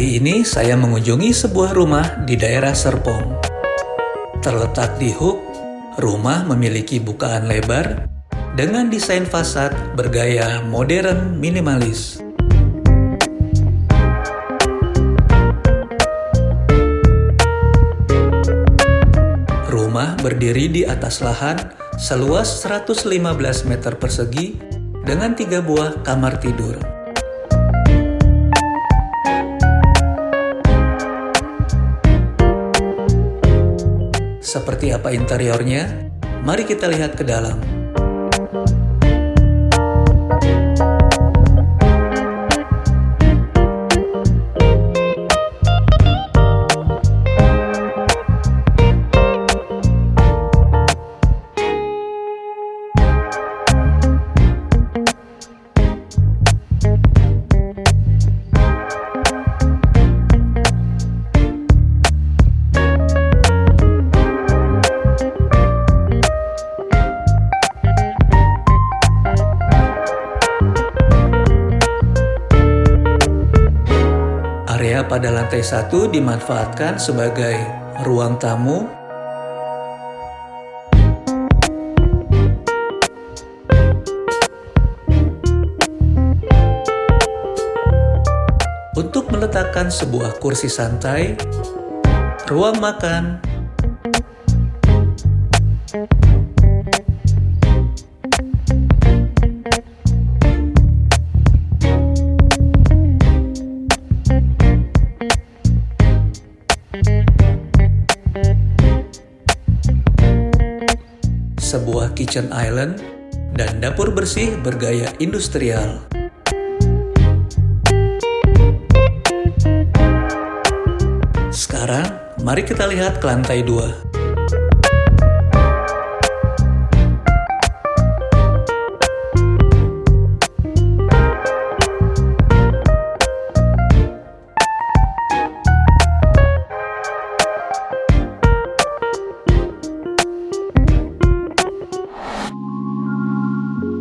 Kali ini saya mengunjungi sebuah rumah di daerah Serpong. Terletak di Hook, rumah memiliki bukaan lebar dengan desain fasad bergaya modern minimalis. Rumah berdiri di atas lahan seluas 115 meter persegi dengan tiga buah kamar tidur. Seperti apa interiornya? Mari kita lihat ke dalam. Pada lantai satu dimanfaatkan sebagai ruang tamu, untuk meletakkan sebuah kursi santai, ruang makan, sebuah kitchen island, dan dapur bersih bergaya industrial. Sekarang, mari kita lihat ke lantai dua.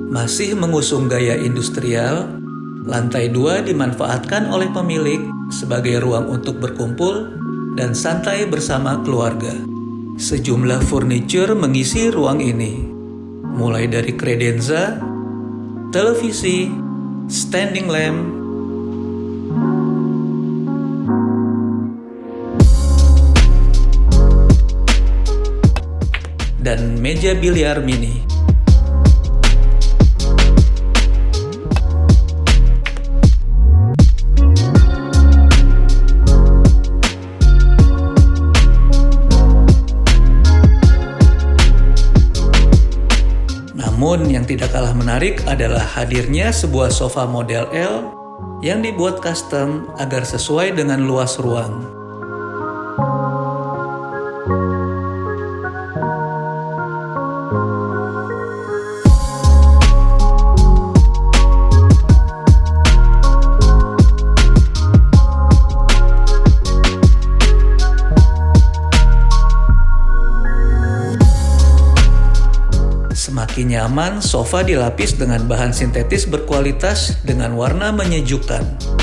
Masih mengusung gaya industrial, lantai dua dimanfaatkan oleh pemilik sebagai ruang untuk berkumpul dan santai bersama keluarga. Sejumlah furniture mengisi ruang ini, mulai dari kredenza, televisi, standing lamp, dan meja biliar mini. Namun yang tidak kalah menarik adalah hadirnya sebuah sofa model L yang dibuat custom agar sesuai dengan luas ruang. Semakin nyaman, sofa dilapis dengan bahan sintetis berkualitas dengan warna menyejukkan.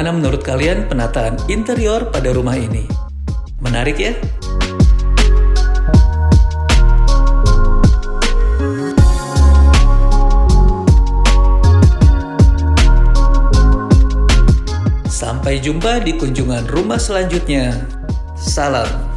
Bagaimana menurut kalian penataan interior pada rumah ini? Menarik ya? Sampai jumpa di kunjungan rumah selanjutnya. Salam.